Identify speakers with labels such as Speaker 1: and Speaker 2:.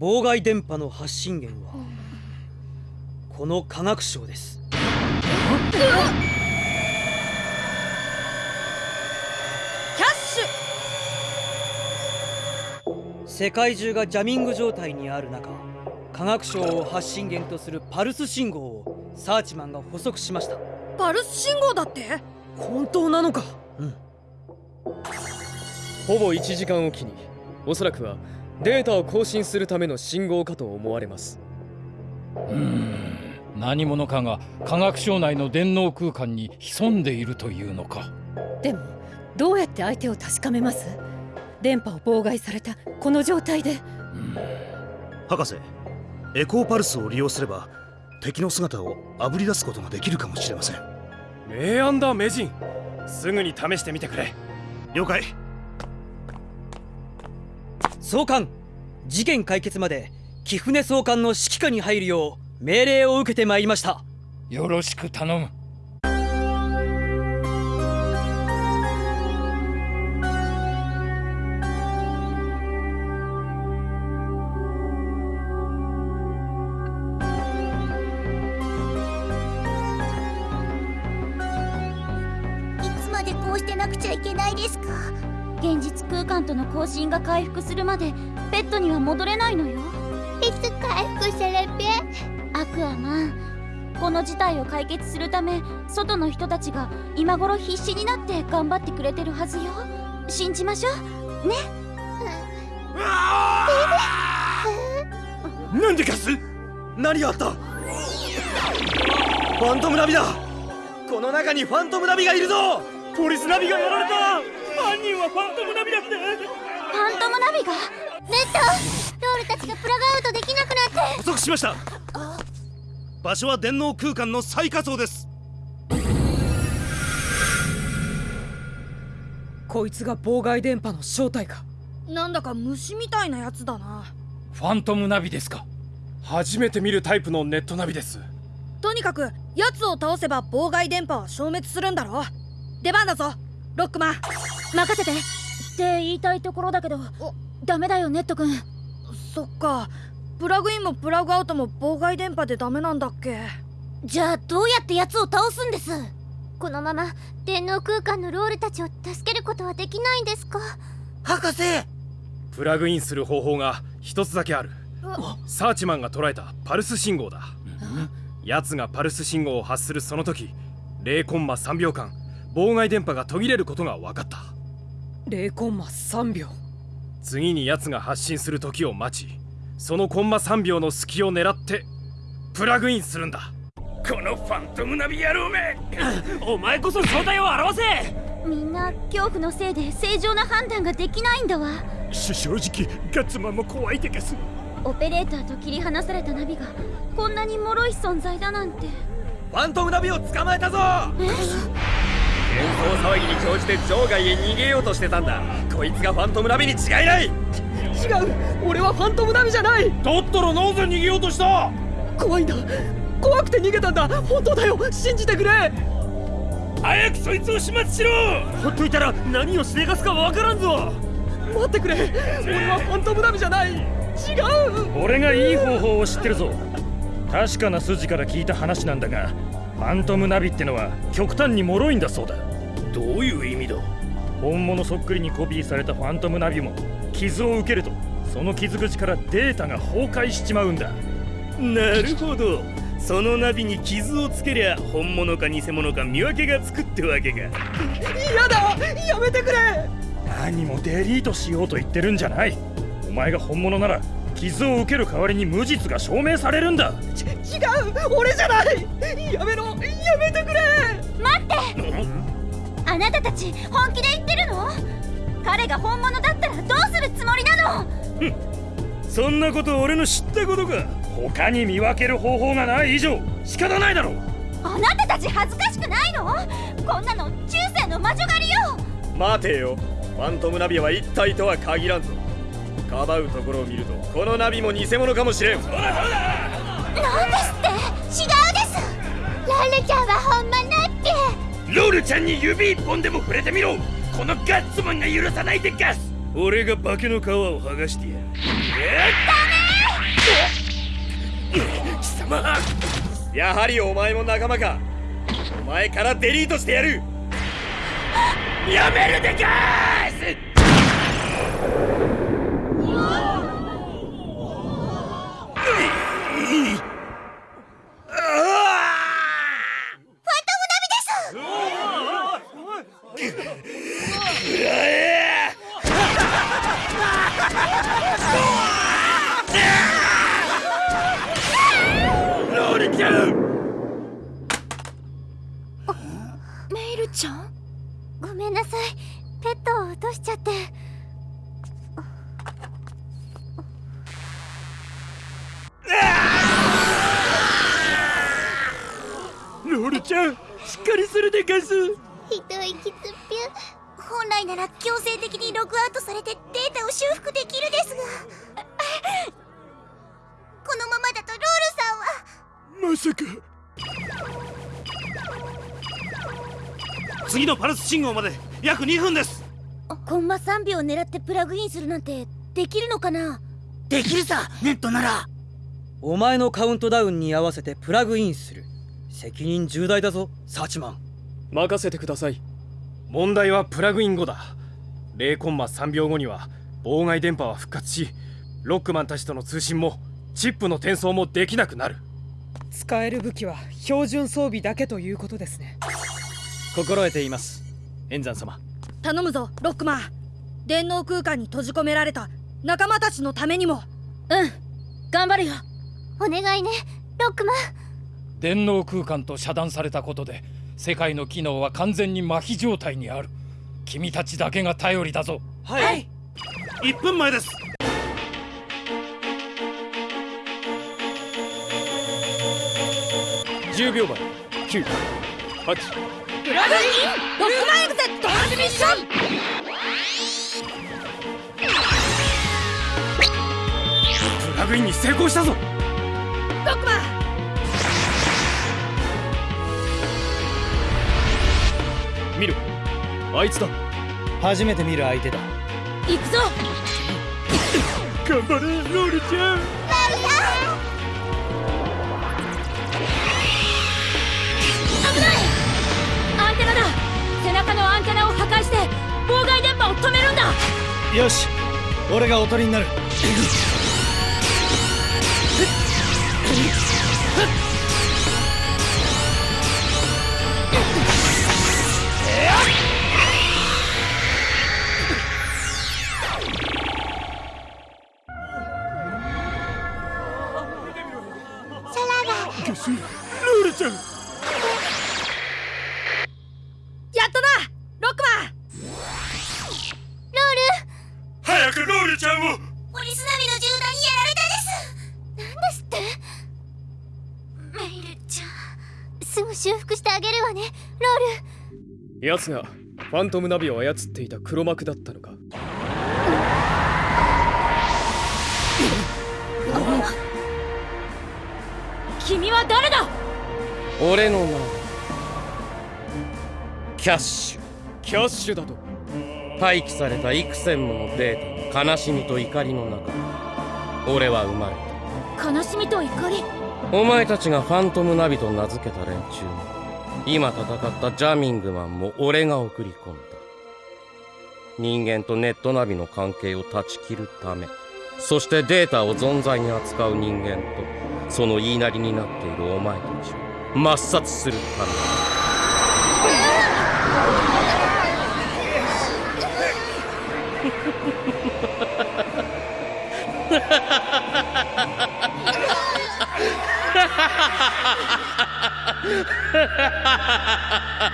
Speaker 1: 妨害電波の発信源はこの科学省です。
Speaker 2: キャッシ
Speaker 1: ュ！世界中がジャミング状態にある中科学省を発信源とするパルス信号をサーチマンが捕捉しました。
Speaker 2: パルス信号だって？
Speaker 1: 本当なのか？うん。
Speaker 3: ほぼ1時間おきにおそらくはデータを更新するための信号かと思われます。
Speaker 4: うん。何者かが科学省内の電脳空間に潜んでいるというのか。
Speaker 5: でもどうやって相手を確かめます？電波を妨害されたこの状態で、うん、
Speaker 6: 博士エコーパルスを利用すれば敵の姿をあぶり出すことができるかもしれません。
Speaker 3: 名案だ名人すぐに試してみてくれ。
Speaker 6: 了解
Speaker 1: 総監。事件解決まで貴船総監の指揮下に入るよう命令を受けてまいりました。
Speaker 4: よろしく頼む
Speaker 7: との交信が回復するまでペットには戻れないのよ。
Speaker 8: いつ回復するぴ
Speaker 7: アクアマンこの事態を解決するため外の人たちが今頃必死になって頑張ってくれてるはずよ。信じましょう。ね？
Speaker 6: なんでかす？何があった？ファントムナビだ。この中にファントムナビがいるぞ。ポリスナビがやられた犯人はファントムナビだって。フ
Speaker 7: ァントムナビが？
Speaker 8: ネット。ロールたちがプラグアウトできなくなって。
Speaker 6: 補足しました。場所は電脳空間の最下層です。
Speaker 2: こいつが妨害電波の正体か。なんだか虫みたいなやつだな。
Speaker 4: ファントムナビですか？
Speaker 3: 初めて見るタイプのネットナビです。
Speaker 2: とにかく奴を倒せば妨害電波は消滅するんだろ。出番だぞロックマン
Speaker 7: 任せて。って言いたいところだけどダメだよネット君。
Speaker 2: そっか。プラグインもプラグアウトも妨害電波でダメなんだっけ。
Speaker 7: じゃあどうやって奴を倒すんです？このまま電脳空間のロールたちを助けることはできないんですか？
Speaker 6: 博士。
Speaker 3: プラグインする方法が一つだけある。サーチマンが捉えたパルス信号だ。奴がパルス信号を発するその時0コンマ3秒間妨害電波が途切れることが分かった。
Speaker 2: 0コンマ3秒。
Speaker 3: 次に奴が発信する時を待ちそのコンマ3秒の隙を狙ってプラグインするんだ。
Speaker 6: このファントムナビ野郎め！お前こそ正体を表せ！
Speaker 7: みんな恐怖のせいで正常な判断ができないんだわ。
Speaker 6: 正直ガッツマンも怖いでかす。
Speaker 7: オペレーターと切り離されたナビがこんなに脆い存在だなんて。
Speaker 6: ファントムナビを捕まえたぞ！え？
Speaker 3: 騒ぎに乗じて場外へ逃げようとしてたんだ。こいつがファントムナビに違いない。違う。
Speaker 2: 俺はファントムナビじゃない。
Speaker 6: だったらなぜ逃げようとした。
Speaker 2: 怖いんだ。怖くて逃げたんだ。本当だよ。信じてくれ。
Speaker 6: 早くそいつを始末しろ。ほっといたら何をしでかすかわからんぞ。
Speaker 2: 待ってくれ。俺はファントムナビじゃない。違う。
Speaker 9: 俺がいい方法を知ってるぞ。確かな筋から聞いた話なんだがファントムナビってのは極端に脆いんだそうだ。
Speaker 6: どういう意味だ？
Speaker 9: 本物そっくりにコピーされたファントムナビも傷を受けるとその傷口からデータが崩壊しちまうんだ。
Speaker 6: なるほど。そのナビに傷をつけりゃ本物か偽物か見分けがつくってわけか。嫌
Speaker 2: だ！やめてくれ！
Speaker 9: 何もデリートしようと言ってるんじゃない。お前が本物なら傷を受ける代わりに無実が証明されるんだ。
Speaker 2: ち違う。俺じゃない。やめろ。やめてくれ。
Speaker 7: 待って。あなたたち本気で言ってるの？彼が本物だったらどうするつもりなの？
Speaker 6: そんなこと俺の知ったことか。
Speaker 9: 他に見分ける方法がない以上仕方ないだろ
Speaker 7: あなたたち恥ずかしくないの？こんなの中世の魔女狩りよ。
Speaker 3: 待てよ。ファントムナビは一体とは限らんぞかばうところを見るとこのナビも偽物かもしれん。そうだそうだ
Speaker 7: なんですって！違うです。ロールちゃんはほんまなって
Speaker 6: ロールちゃんに指一本でも触れてみろ。このガッツマンが許さないでガス。俺が化けの皮を剥がしてやる。
Speaker 7: ダメ
Speaker 10: 貴様！やはりお前も仲間か。お前からデリートしてやる。やめるでかー
Speaker 8: しっ
Speaker 10: かりするでかす
Speaker 11: ひどいキツピュ
Speaker 8: 本来なら強制的にログアウトされてデータを修復できるですが。このままだとロールさんは。
Speaker 10: まさか。次のパルス信号まで約2分です。
Speaker 8: コンマ3秒狙ってプラグインするなんてできるのかな？
Speaker 1: できるさネットなら。お前のカウントダウンに合わせてプラグインする責任重大だぞサーチマン。
Speaker 3: 任せてください。問題はプラグイン後だ。0コンマ3秒後には妨害電波は復活しロックマンたちとの通信もチップの転送もできなくなる。
Speaker 12: 使える武器は標準装備だけということですね。
Speaker 1: 心得ています。円山様。
Speaker 2: 頼むぞロックマン。電脳空間に閉じ込められた。仲間たちのためにも。
Speaker 7: うん。頑張るよ。
Speaker 8: お願いねロックマン
Speaker 4: 電脳空間と遮断されたことで世界の機能は完全に麻痺状態にある。君たちだけが頼りだぞ。
Speaker 1: はい、
Speaker 10: 1分前です。
Speaker 3: 10秒前9 8
Speaker 2: プラグインロックマンエグゼットランスミッション！
Speaker 3: プラグインに成功したぞ見ろあいつだ。
Speaker 1: 初めて見る相手だ。
Speaker 7: 行くぞ。
Speaker 10: 頑張れロールちゃん。
Speaker 7: アンテナだ。背中のアンテナを破壊して妨害電波を止めるんだ。
Speaker 1: よし。俺がおとりになる
Speaker 8: ポリスナビの銃弾にやられたです。なんですって？メイルちゃん。すぐ修復してあげるわねロール。
Speaker 3: 奴がファントムナビを操っていた黒幕だったのか。
Speaker 7: 君は誰だ？
Speaker 13: 俺の名はキャッシュ。
Speaker 3: キャッシュだと
Speaker 13: 廃棄された幾千ものデータの悲しみと怒りの中俺は生まれた。
Speaker 8: 悲しみと怒り？
Speaker 13: お前たちがファントムナビと名付けた連中も今戦ったジャミングマンも俺が送り込んだ。人間とネットナビの関係を断ち切るためそしてデータを存在に扱う人間とその言いなりになっているお前たちを抹殺するため。だ Ha ha ha ha ha ha!